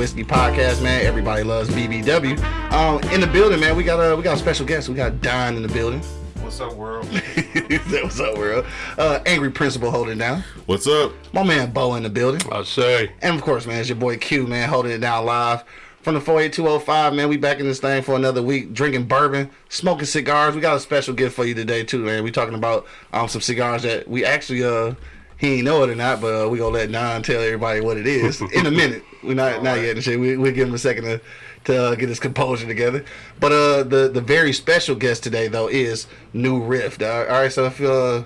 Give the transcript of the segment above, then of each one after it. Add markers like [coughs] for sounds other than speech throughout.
Bourbon Whiskey Podcast, man. Everybody loves BBW. Um, in the building, man. We got a we got a special guest. We got Don in the building. What's up, world? [laughs] What's up, world? Uh, Angry Principal holding it down. What's up? My man Bo in the building. I say. And of course, man, it's your boy Q, man, holding it down live from the 48205, man. We back in this thing for another week, drinking bourbon, smoking cigars. We got a special gift for you today too, man. We talking about um some cigars that we actually uh he ain't know it or not, but uh, we gonna let Don tell everybody what it is in a minute. [laughs] We not not yet and shit. We we give him a second to to uh, get his composure together. But uh the the very special guest today though is New Riff. all right, so if uh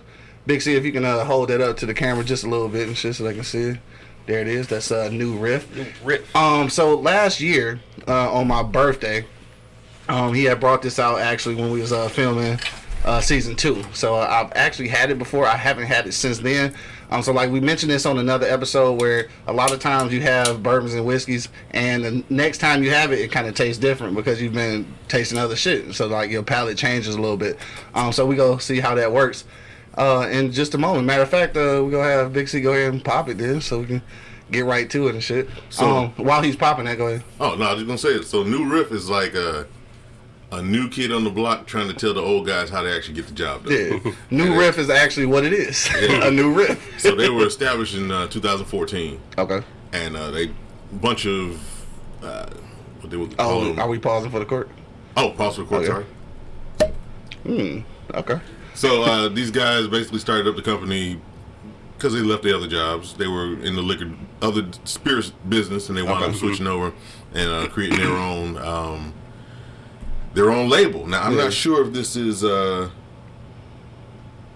Big C, if you can uh, hold that up to the camera just a little bit and shit so they can see it. There it is. That's uh, New Riff. New Riff. Um, so last year, uh, on my birthday, um, he had brought this out actually when we was uh, filming uh, season two. So uh, I've actually had it before. I haven't had it since then. Um, so like we mentioned this on another episode where a lot of times you have bourbons and whiskeys, and the next time you have it, it kind of tastes different because you've been tasting other shit. So like your palate changes a little bit. Um, so we go see how that works. Uh, in just a moment. Matter of fact, uh, we're gonna have Big C go ahead and pop it then, so we can get right to it and shit. So- um, while he's popping that, go ahead. Oh no, I was just gonna say it. So New Riff is like a a new kid on the block trying to tell the old guys how to actually get the job done. Yeah, [laughs] new riff is actually what it is. [laughs] a new riff. So they were established in uh, 2014, Okay. and uh, they bunch of uh, what they would call Oh, them. are we pausing for the court? oh, pause for the court. Okay. Sorry. Okay. So uh, these guys basically started up the company because they left the other jobs. They were in the liquor, other spirits business, and they wound Okay. up switching over and uh, creating their own um, their own label. Now I'm Yeah. not sure if this is uh,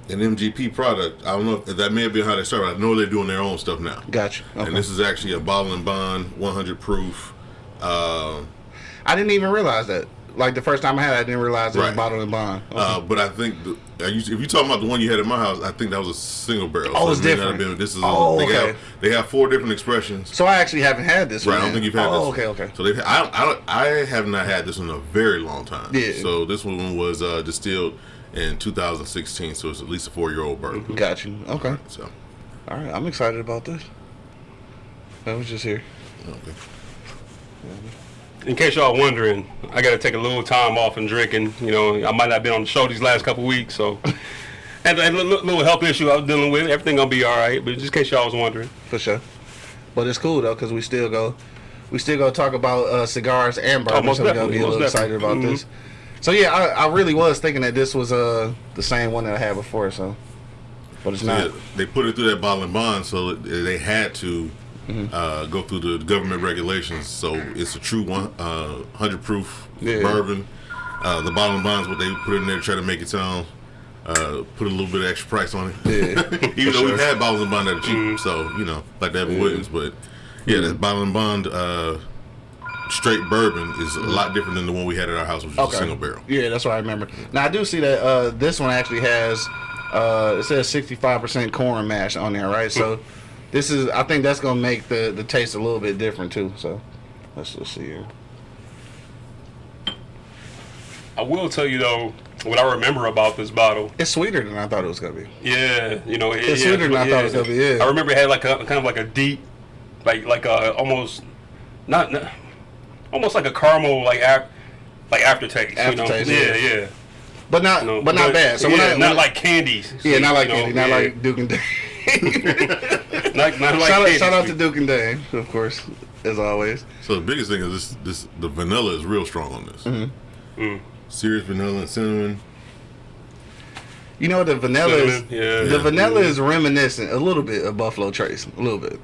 an MGP product. I don't know if that may have been how they started. I know they're doing their own stuff now. Gotcha. Okay. And this is actually a bottle and bond, 100 proof. Uh, I didn't even realize that. Like the first time I had it, I didn't realize it was bottled bottle and bond. Okay. Uh, but I think the, you, if you're talking about the one you had in my house, I think that was a single barrel. Oh, it's it may not different. been- this is Oh, a, they, okay. have, they have four different expressions. so I actually haven't had this Right, one. I don't think you've had oh, this. okay, okay. So they've. I, I, don't, I have not had this in a very long time. Yeah. So this one was uh, distilled in 2016. So it's at least a four year old bourbon. Got you. Okay. So All right. I'm excited about this. I was just here. okay. In case y'all wondering, I got to take a little time off and drinking. You know, I might not been on the show these last couple weeks, so. [laughs] And a little, little health issue I was dealing with. Everything gonna be all right, but just in case y'all was wondering. For sure. But it's cool though, cause we still go, we still go talk about uh, cigars and bourbon. Oh, most so we gonna be a little excited about definitely. this. So yeah, I, I really was thinking that this was uh the same one that I had before. So, but it's So, not. yeah, they put it through that bottle and bond, so they had to Mm-hmm. uh, go through the government regulations. So it's a true one, uh, hundred proof Yeah. bourbon. Uh, the bottle and bond is what they put in there to try to make it sound. Uh, put a little bit of extra price on it. Yeah, [laughs] Even though sure. we've had bottles and bond that are cheap, Mm-hmm. so you know, like that Williams, but yeah, that bottle and bond uh, straight bourbon is a lot different than the one we had at our house, which was a single barrel. Yeah, that's what I remember. Now I do see that uh, this one actually has uh, it says sixty five percent corn mash on there, right? So [laughs] this is I think that's gonna make the the taste a little bit different too. So let's just see here. I will tell you though, what I remember about this bottle. It's sweeter than I thought it was gonna be. Yeah, you know, it, It's yeah, sweeter than I thought it was gonna be, yeah. I remember it had like a kind of like a deep, like like a almost not, not almost like a caramel like ap, like aftertaste. Aftertaste, you know? yeah. yeah, yeah. But not know, but not bad. So yeah, I, not like candies. yeah, not like you know, candy, not yeah. like Duke and Dane. [laughs] not, not like shout, out, shout out to. Duke and Dane, of course, as always. So the biggest thing is this: this the vanilla is real strong on this. Mm-hmm. Mm. Serious vanilla and cinnamon. You know the vanilla is yeah. the Yeah. vanilla is reminiscent a little bit of Buffalo Trace, a little bit.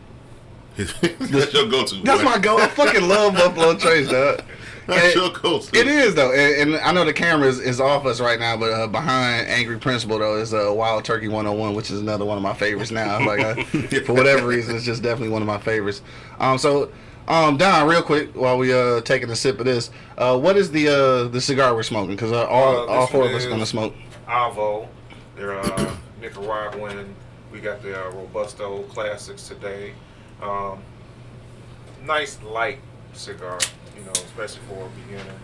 [laughs] That's your go-to. That's boy. my go. I fucking love Buffalo Trace, dog. That's your go-to. It is though, and, and I know the camera is, is off us right now, but uh, behind Angry Principal though is uh, Wild Turkey 101, which is another one of my favorites now. Like I, [laughs] for whatever reason, it's just definitely one of my favorites. Um, so um, Don, real quick, while we uh taking a sip of this, uh, what is the uh the cigar we're smoking? Because uh, all Uh, all four of us gonna smoke. Avo. They're uh, [coughs] Nicaraguan. We got the uh, Robusto Classics today. Um, nice light cigar, you know, especially for a beginner.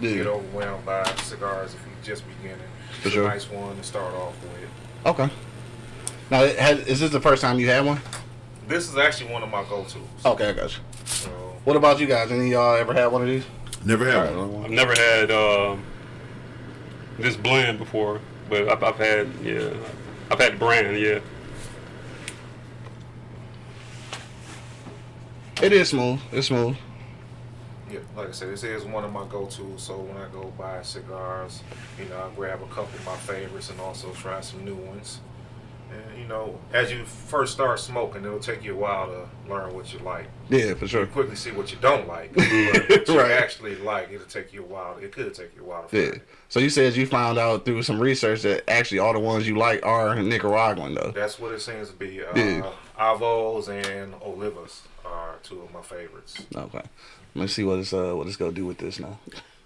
Yeah. Get overwhelmed by cigars if you're just beginning. For it's sure. a nice one to start off with. Okay. Now, has, is this the first time you had one? This is actually one of my go-tos. Okay, I got you. So What about you guys? Any of y'all ever had one of these? Never had All one. I've never had uh, this blend before, but I've, I've had yeah, I've had the brand yeah. It is smooth. It's smooth. Like I said, this is one of my go-tos. So when I go buy cigars, you know, I grab a couple of my favorites and also try some new ones. And you know, as you first start smoking, it'll take you a while to learn what you like. Yeah, for sure. You quickly see what you don't like, [laughs] but what you Right. actually like, it'll take you a while. It could take you a while. To Yeah. find. So you said you found out through some research that actually all the ones you like are Nicaraguan though. That's what it seems to be. Uh, Yeah. Avos and Olivas are two of my favorites. Okay. Let's see what it's uh what it's gonna do with this now.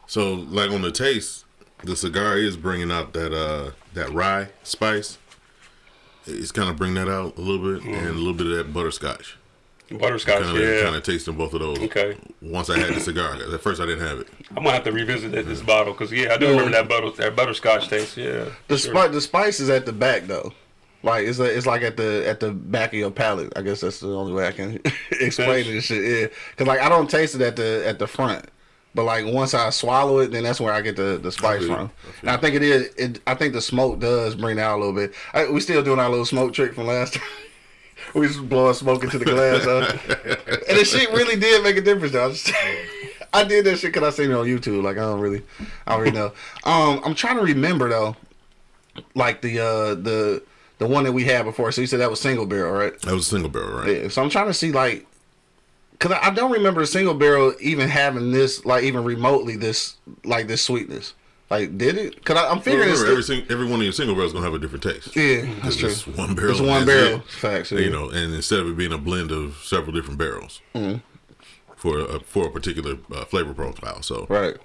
So, like on the taste, the cigar is bringing out that uh that rye spice. It's kind of bring that out a little bit, and a little bit of that butterscotch. Butterscotch, Kind of, yeah. kind of tasting both of those. Okay. Once I had the cigar, at first I didn't have it. I'm gonna have to revisit that, this bottle because yeah, I do remember that butter that butterscotch taste. Yeah. The Sure. spice the spice is at the back though. Like it's a, it's like at the at the back of your palate. I guess that's the only way I can [laughs] explain this shit. Yeah, because like I don't taste it at the at the front, but like once I swallow it, then that's where I get the the spice from. I And I think it is. It, I think the smoke does bring out a little bit. I, we still doing our little smoke trick from last time. [laughs] we just blowing smoke into the glass, huh? and the shit really did make a difference. Though. I, just, [laughs] I did that shit because I seen it on YouTube. Like I don't really, I don't really know. Um, I'm trying to remember though, like the uh the the one that we had before. So you said that was single barrel, right? That was single barrel, right? Yeah. So I'm trying to see like, cause I I don't remember a single barrel even having this like even remotely this like this sweetness. Like did it? Cause I, I'm Well, figuring it's remember, every, every one of your single barrels gonna have a different taste. yeah, that's true. It's one barrel. It's one barrel. that's Facts. Yeah. You know, and instead of it being a blend of several different barrels Mm-hmm. for a, for a particular uh, flavor profile, so Right.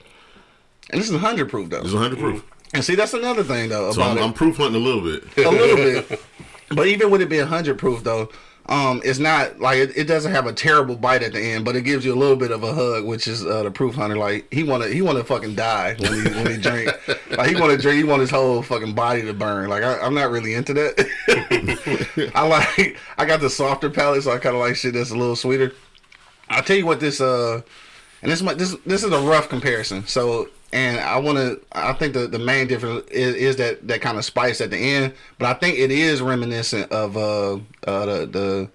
And this is hundred proof though. it's 100 proof. And see, that's another thing though So I'm. I'm proof hunting a little bit. a little bit. [laughs] But even with it being hundred proof though, um, it's not like it, it doesn't have a terrible bite at the end, but it gives you a little bit of a hug, which is uh, the proof hunter. Like he wanna he wanna fucking die when he when he drink. [laughs] Like he wanna drink, he want his whole fucking body to burn. Like I, I'm not really into that. [laughs] I like I got the softer palate, so I kind of like shit that's a little sweeter. I'll tell you what this uh, and this might this this is a rough comparison. So and I want to I think the the main difference is, is that that kind of spice at the end, but I think it is reminiscent of uh uh the the,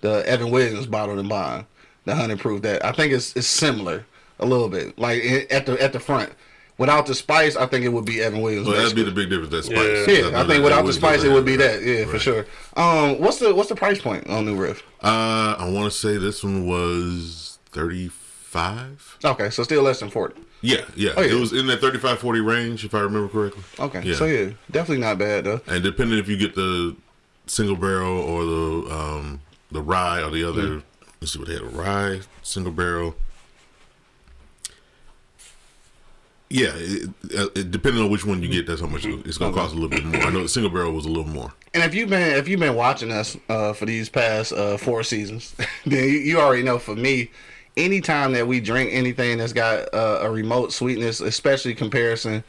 the Evan Williams bottled and bond, the hundred proof. That I think it's it's similar a little bit, like i- at the at the front. Without the spice, I think it would be Evan Williams. So that'd be the big difference. That spice. Yeah. yeah, That- I that- think that without the spice, go it would be that. Yeah, for sure. Um, what's the what's the price point on New Riff? Uh, I want to say this one was 35. Okay, so still less than forty. Yeah, yeah, Oh, yeah. It was in that 35 40 range, if I remember correctly. Okay, Yeah. so yeah, definitely not bad though. And depending if you get the single barrel or the um the rye or the other, let's see what they had a rye single barrel. Yeah, it, uh, it, depending on which one you get, that's how much it's going to cost a little bit more. I know the single barrel was a little more. And if you've been if you've been watching us uh, for these past uh, four seasons, [laughs] then you, you already know. For me, anytime that we drink anything that's got uh, a remote sweetness, especially comparison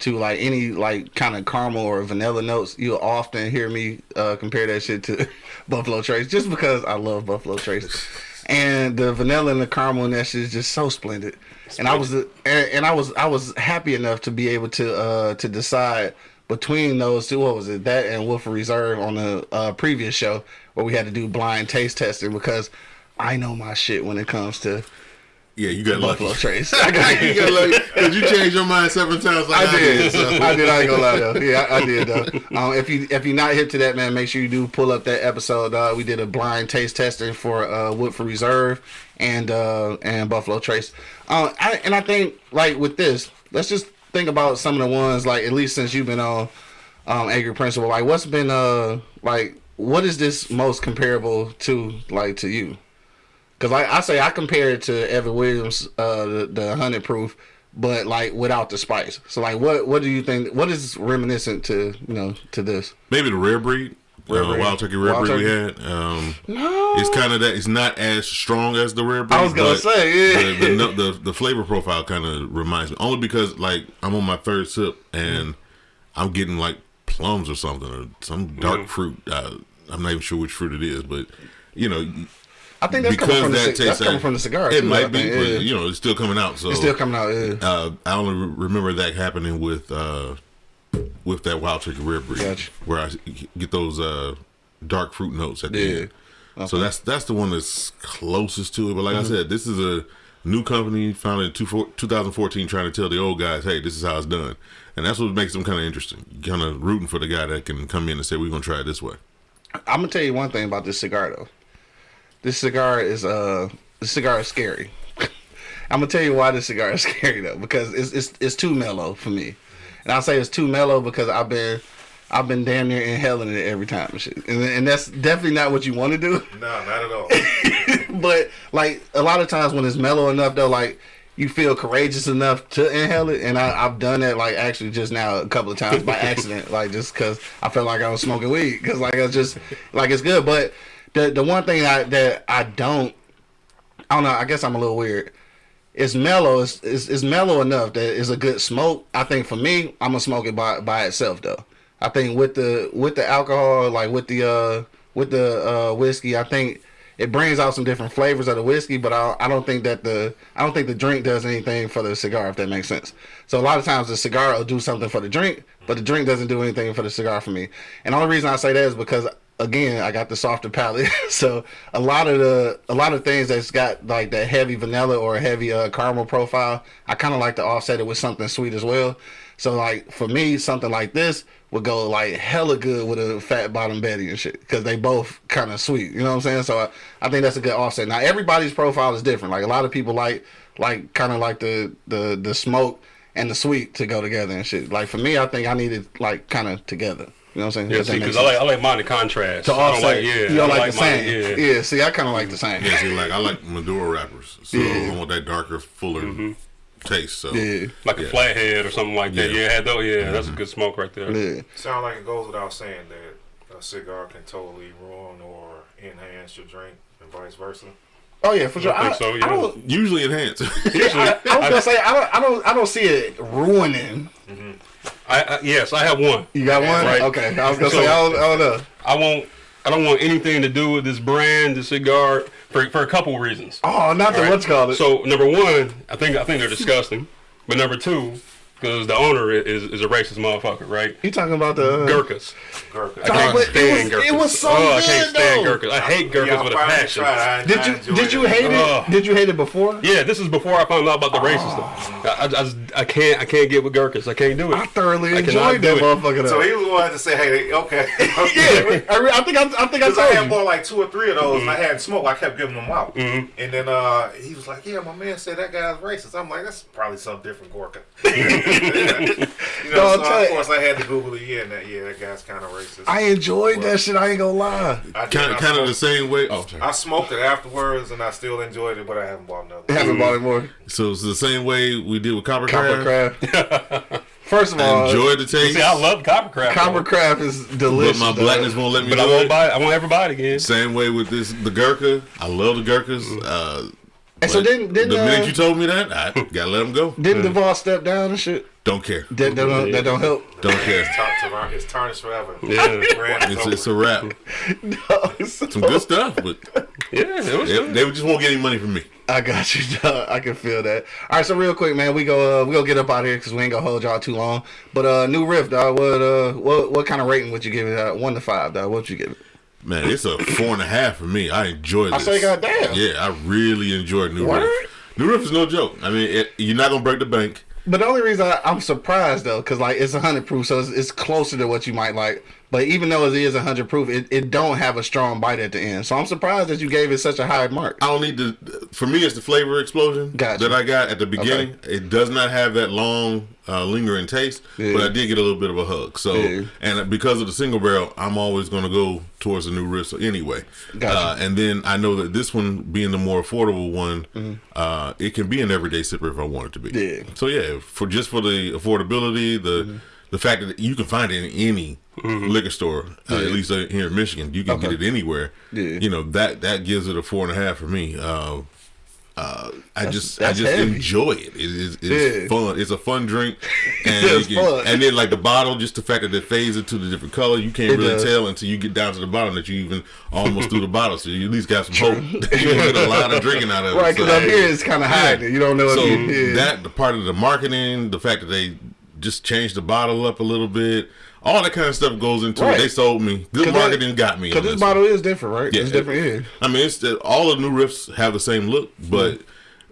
to like any like kind of caramel or vanilla notes, you'll often hear me uh, compare that shit to [laughs] Buffalo Trace, just because I love Buffalo Trace. And the vanilla and the caramel and that shit is just so splendid. And I was and, and I was I was happy enough to be able to uh, to decide between those two, what was it? That and Woodford Reserve on the uh, previous show where we had to do blind taste testing because I know my shit when it comes to Yeah, you got Buffalo lucky. Trace. [laughs] I got you got [laughs] lucky because you changed your mind seven times. Like I did. so. [laughs] I did. I ain't gonna lie though. Yeah, I, I did though. Um, if you if you're not hip to that, man, make sure you do pull up that episode. Uh, we did a blind taste testing for uh, Woodford Reserve and uh, and Buffalo Trace. Uh, I, and I think like with this, let's just think about some of the ones like at least since you've been on um, Angry Principal. Like, what's been uh like what is this most comparable to like to you? Because like I say, I compare it to Evan Williams, uh, the, the hundred proof, but like without the spice. So like, what what do you think? What is reminiscent to you know to this? Maybe the rare breed, Rare uh, breed. wild turkey rare Wild breed we had. Um, No, it's kind of that. It's not as strong as the rare breed. I was gonna say, yeah. The, the, the the flavor profile kind of reminds me only because like I'm on my third sip and I'm getting like plums or something or some dark fruit. Uh, I'm not even sure which fruit it is, but you know, I think that's coming because from the that cig- tastes that's coming from the cigar, It too, might be, but yeah. you know, it's still coming out. So It's still coming out. Yeah. Uh, I only re- remember that happening with uh, with that wild turkey rare breed, Gotcha. where I get those uh, dark fruit notes at the Yeah. end. So that's that's the one that's closest to it. But like Mm-hmm. I said, this is a new company founded in two, four, 2014, trying to tell the old guys, "Hey, this is how it's done," and that's what makes them kind of interesting. Kind of rooting for the guy that can come in and say, "We're gonna try it this way." I'm gonna tell you one thing about this cigar though. This cigar is uh, this cigar is scary. [laughs] I'm gonna tell you why this cigar is [laughs] scary though, because it's it's it's too mellow for me, and I say it's too mellow because I've been I've been damn near inhaling it every time and shit, and, and that's definitely not what you want to do. [laughs] No, not at all. but like a lot of times when it's mellow enough though, like you feel courageous enough to inhale it, and I, I've done that like actually just now a couple of times by accident, like just because I felt like I was smoking weed, because like it's just like it's good. But the the one thing I, that I don't, I don't know. I guess I'm a little weird. It's mellow. It's, it's, it's mellow enough that it's a good smoke. I think for me, I'm gonna smoke it by by itself though. I think with the with the alcohol, like with the uh with the uh whiskey, I think it brings out some different flavors of the whiskey. But I I don't think that the I don't think the drink does anything for the cigar, if that makes sense. So a lot of times the cigar will do something for the drink, but the drink doesn't do anything for the cigar for me. And the only reason I say that is because again, I got the softer palate. [laughs] so a lot of the a lot of things that's got like that heavy vanilla or a heavy uh, caramel profile, I kind of like to offset it with something sweet as well. So like for me, something like this would go like hella good with a fat bottom Betty and shit because they both kind of sweet. You know what I'm saying? So I, I think that's a good offset. Now everybody's profile is different. Like a lot of people like like kind of like the the the smoke and the sweet to go together and shit. Like for me, I think I need it like kind of together. You know what I'm saying? Yeah, see, because I like I like mine in contrast. to I offset. like yeah. you I don't don't like, the mine, same. Yeah. Yeah. See, I kind of like the same. Yeah, see, like I like Maduro wrappers, so Yeah. I want that darker, fuller mm-hmm. taste. So Yeah. Like a Yeah. flathead or something like that. Yeah. Yeah, though. Yeah, that's a mm-hmm. good smoke right there. Yeah. Sound like it goes without saying that a cigar can totally ruin or enhance your drink and vice versa. Oh yeah, for sure. I think I, so, I yeah. don't. usually enhance. I, I was [laughs] gonna say I don't. I don't. I don't see it ruining. Mm-hmm. I, I yes, I have one. You got one? Right. Okay. I was gonna So- say I don't, I don't know. I won't. I don't want anything to do with this brand, the cigar, for for a couple of reasons. Oh, not the Right? what's called it. So number one, I think I think they're disgusting. But number two, because the owner is, is a racist motherfucker, right? you talking about the? uh, Gurkhas. Gurkha. I can't but it stand was- Gurkhas. it was so oh, I can't stand though. Gurkhas. I hate Gurkhas Yeah, with a passion. tried. I- Did you enjoyed did you it. hate it? Did you hate it before? Yeah, this is before I found out about the racist stuff. I, I, I, just, I can't I can't get with Gurkhas. I can't do it. I thoroughly I enjoyed that motherfucker. So he was going to say, "Hey, okay, [laughs] yeah, I, I think I, I think I Because I told had you. bought like two or three of those, and I Mm-hmm. hadn't smoked. I kept giving them out, and then uh, he was like, "Yeah, my man said that guy's racist." I'm like, "That's probably some different Gurkha." [laughs] [laughs] [laughs] you know, No, I'll so tell of you- course I had to Google it. Yeah, and that, yeah, that guy's kind of racist. I enjoyed that shit. I ain't gonna lie. I kind of, kind of the smoked- same way. Oh, sorry. I smoked it afterwards, and I still enjoyed it, but I haven't bought another. It hasn't bought it more. So it's the same way we did with Copper, Copper Craft. craft. [laughs] First of I all, enjoyed the taste, See, I love copper crap. copper craft is delicious. but my dog. blackness won't let me but do I won't it. buy it. I won't ever buy it again. Same way with this, the Gurkha. I love the Gurkhas. Uh, And so but didn't didn't the minute uh, you told me that, I gotta let them go. didn't Duvall step down and shit? Don't care. That, that, don't, that don't help. Don't care. It's, tar- tar- it's tarnished forever. Yeah. Brand is It's, it's a wrap. [laughs] Some Some good stuff, but [laughs] Yeah, it was they, they just won't get any money from me. I got you, [laughs] dog. I can feel that. All right, so real quick, man, we go uh, we go get up out here because we ain't gonna hold y'all too long. But uh, new riff, dog. What uh, what what kind of rating would you give it? Uh, one to five, dog. What would you give it? Man, it's a four and a half for me. I enjoy I say, goddamn. Yeah, I really enjoyed New? Riff. New Riff is no joke. I mean, it, you're not gonna break the bank. But the only reason I, I'm surprised though, because like it's a hundred proof, so it's, it's closer to what you might like. But even though it is hundred proof, it, it don't have a strong bite at the end. So I'm surprised that you gave it such a high mark. I don't need to. For me, it's the flavor explosion Gotcha. that I got at the beginning. It does not have that long, uh, lingering taste, Yeah. but I did get a little bit of a hug. So, Yeah. and because of the single barrel, I'm always going to go towards the new Riff anyway. Gotcha. Uh, and then I know that this one, being the more affordable one, uh, it can be an everyday sipper if I want it to be. Yeah. So yeah, for just for the affordability, the the fact that you can find it in any liquor store, uh, at least uh, here in Michigan, you can Okay. get it anywhere. Yeah. You know that that gives it a four and a half for me. Uh, uh, I just that's I just heavy. enjoy it. It is it's Yeah. fun. It's a fun drink, [laughs] and It's can- fun. and then like the bottle, just the fact that it fades into the different color, you can't It really does. tell until you get down to the bottom that you even almost through the [laughs] bottle. So you at least got some hope. [laughs] that you get a lot of drinking out of it. Right, because So, up here it's kind of. Yeah. You don't know So that the part of the marketing, the fact that they just changed the bottle up a little bit, all that kind of stuff goes into Right. it. They sold me. Good that- marketing got me. Because this this bottle is different, right? Yeah, it's it- different. Yeah. I mean, it's all the new riffs have the same look, mm-hmm. but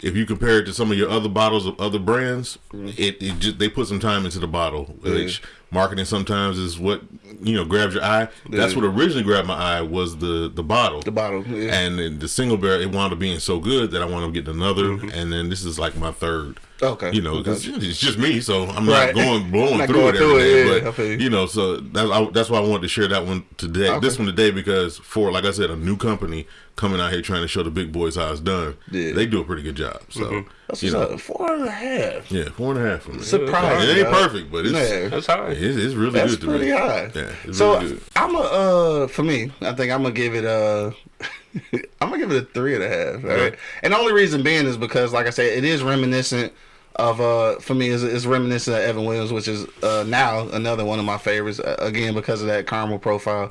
if you compare it to some of your other bottles of other brands, it, it just they put some time into the bottle. Which marketing sometimes is what you know grabs your eye. That's what originally grabbed my eye was the the bottle. The bottle. Yeah. And then the single barrel, it wound up being so good that I wound up getting another, mm-hmm. and then this is like my third. Okay. You know, 'cause Okay. it's just me, so I'm Right. not going [laughs] blowing Not through going it through every it, yeah, but you. you know, so that's I, that's why I wanted to share that one today. Okay. This one today because for like I said, a new company coming out here trying to show the big boys how it's done. Yeah. They do a pretty good job. So mm-hmm. That's you know, up. Four and a half. yeah, four and a half for me. Surprising. It ain't dog. perfect, but it's Yeah. That's high. it's, it's really That's good to pretty high. Yeah, it's so really. I'm a uh for me, I think I'm gonna give it a [laughs] I'm gonna give it a three and a half. all right? And the only reason being is because, like I said, it is reminiscent of uh for me is is reminiscent of Evan Williams, which is uh now another one of my favorites. Uh, again because of that caramel profile,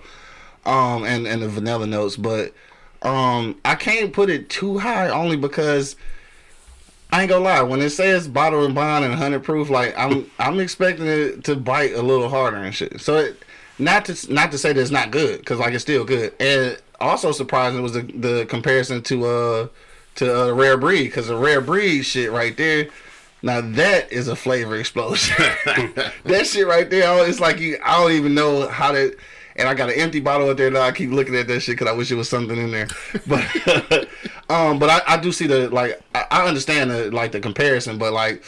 um and and the vanilla notes, but um I can't put it too high only because. I ain't gonna lie. When it says bottle and bond and hundred proof, like I'm, I'm expecting it to bite a little harder and shit. So it, not to not to say that it's not good, because like it's still good. And also surprising was the the comparison to uh to uh, rare breed, because the rare breed shit right there. Now that is a flavor explosion. [laughs] that shit right there, it's like you. I don't even know how to. And I got an empty bottle up there now. I keep looking at that shit because I wish it was something in there. But [laughs] um, but I, I do see the like. I, I understand the like the comparison, but like.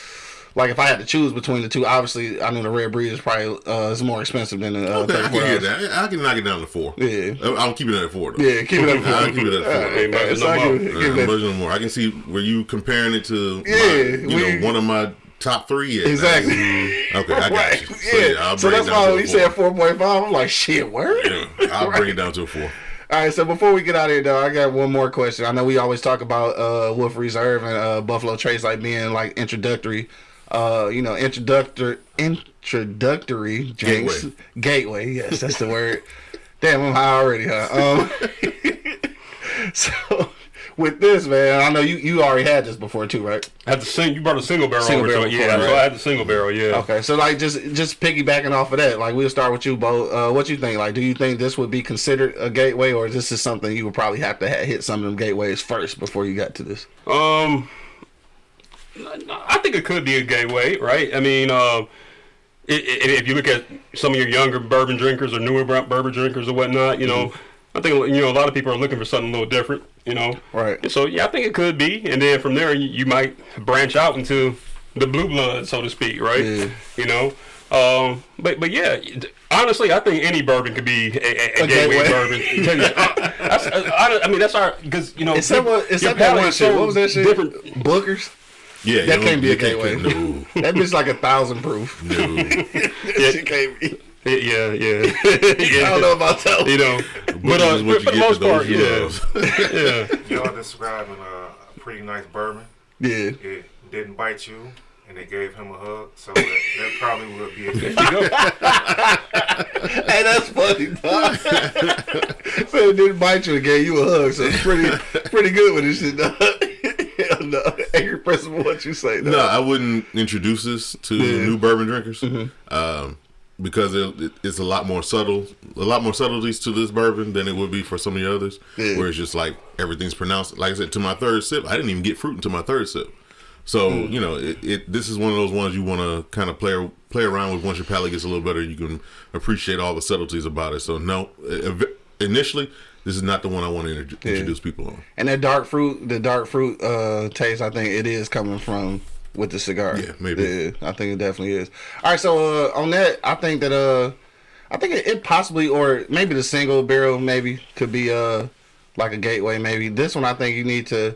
Like if I had to choose between the two, obviously I know the rare breed is probably uh, is more expensive than the uh, Okay, I can 34 get that. I can knock it down to four. Yeah. I'll keep it at four. Though. Yeah, keep it at four. [laughs] I'll keep it at four. Alright, Ain't budging it's no more. good. Uh, Give that- more. I can see where you comparing it to, Yeah, my, you we- know, one of my top three. Yeah, Exactly. Okay, I [laughs] got Right. you. So, Yeah. So that's why to when a he said four point five, I'm like, shit, word. Yeah, I'll [laughs] bring it down to a four. All right, so before we get out of here, though, I got one more question. I know we always talk about uh, Wolf Reserve and uh, Buffalo Trace like being like introductory, uh, you know, introductory, introductory drinks. Gateway. Gateway, yes, that's the word. [laughs] Damn, I'm high already, huh? Um, so with this, man, I know you you already had this before too, right? I had the sing. You brought a single barrel Single over barrel to it. Yeah, before, so? I had the single barrel. Yeah. Okay, so like just just piggybacking off of that, like we'll start with you, Bo. Uh, what you think? Like, do you think this would be considered a gateway, or this is something you would probably have to ha- hit some of them gateways first before you got to this? Um, I think it could be a gateway, right? I mean, uh, if you look at some of your younger bourbon drinkers or newer bourbon drinkers or whatnot, you know, I think you know a lot of people are looking for something a little different, you know. Right. And so yeah, I think it could be, and then from there you, you might branch out into the blue blood, so to speak, right? Yeah. You know. Um, but but yeah, honestly, I think any bourbon could be a, a, a A gateway, gateway. bourbon. [laughs] Uh, that's, I, I mean, that's our because you know Except your- what, except your that palate one is shit. so What was that shit? Different. Bookers. Yeah, That can't be a you can't- gateway. No, [laughs] That bitch like a thousand proof. no. [laughs] That shit can't be. Yeah, yeah, yeah. [laughs] I don't know about that. You know, but uh, is what for, you for the get most to those part, yeah, [laughs] [laughs] yeah. Y'all describing a, a pretty nice bourbon. Yeah. It didn't bite you, and they gave him a hug, so that, that probably would be a You go. Hey, that's funny, dog. so it didn't bite you and gave you a hug, so it's pretty pretty good with this shit, dog. Hell no. Angry person, what you say, dog. No, I wouldn't introduce this to Yeah. Mm-hmm. new bourbon drinkers um, because it, it- it's a lot more subtle, a lot more subtleties to this bourbon than it would be for some of the others. Yeah. Where it's just like everything's pronounced. Like I said, to my third sip, I didn't even get fruit until my third sip. So Mm. you know, it, it this is one of those ones you want to kind of play play around with. Once your palate gets a little better, you can appreciate all the subtleties about it. So no, initially, this is not the one I want to introdu- introduce people on. And that dark fruit, the dark fruit uh, taste, I think it is coming from with the cigar. Yeah, maybe. Yeah, I think it definitely is. All right, so uh, on that, I think that uh, I think it, it possibly or maybe the single barrel maybe could be uh like a gateway. Maybe this one, I think you need to.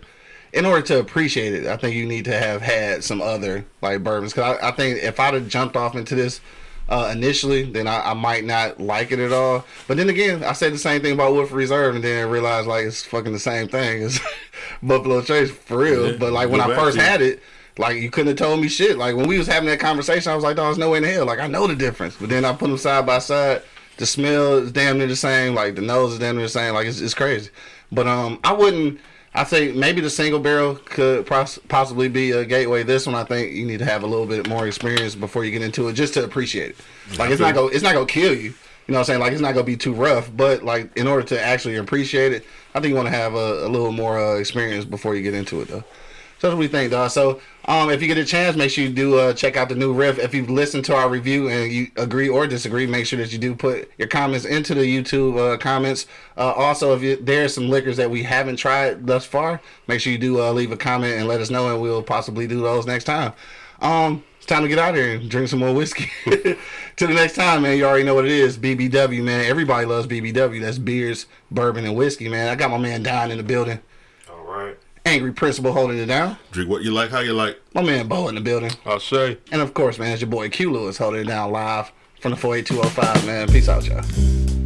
In order to appreciate it, I think you need to have had some other like bourbons. Cause I, I think if I'd have jumped off into this uh, initially, then I, I might not like it at all. But then again, I said the same thing about Wolf Reserve, and then realized like it's fucking the same thing as [laughs] Buffalo Trace for real. Yeah, but like when I first had it, like you couldn't have told me shit. Like when we was having that conversation, I was like, "Dog, there's no way in hell." Like I know the difference, but then I put them side by side. The smell is damn near the same. Like the nose is damn near the same. Like it's, it's crazy. But um, I wouldn't. I say maybe the single barrel could pos- possibly be a gateway. This one, I think you need to have a little bit more experience before you get into it, just to appreciate it. Like it's not go, it's not gonna kill you. You know what I'm saying? Like it's not gonna be too rough, but like in order to actually appreciate it, I think you want to have a, a little more uh, experience before you get into it, though. So what we think, dog. So, um, if you get a chance, make sure you do uh, check out the new riff. If you've listened to our review and you agree or disagree, make sure that you do put your comments into the YouTube uh, comments. Uh, also, if you, there's some liquors that we haven't tried thus far, make sure you do uh, leave a comment and let us know, and we'll possibly do those next time. Um, it's time to get out here and drink some more whiskey. [laughs] Till the next time, man. You already know what it is. BBW, man. Everybody loves BBW. That's beers, bourbon, and whiskey, man. I got my man Don in the building. All right. Angry Principal holding it down. Drink what you like, how you like. My man Bo in the building. I'll say. And of course, man, it's your boy Q Lewis holding it down live from the 48205, man. Peace out, y'all.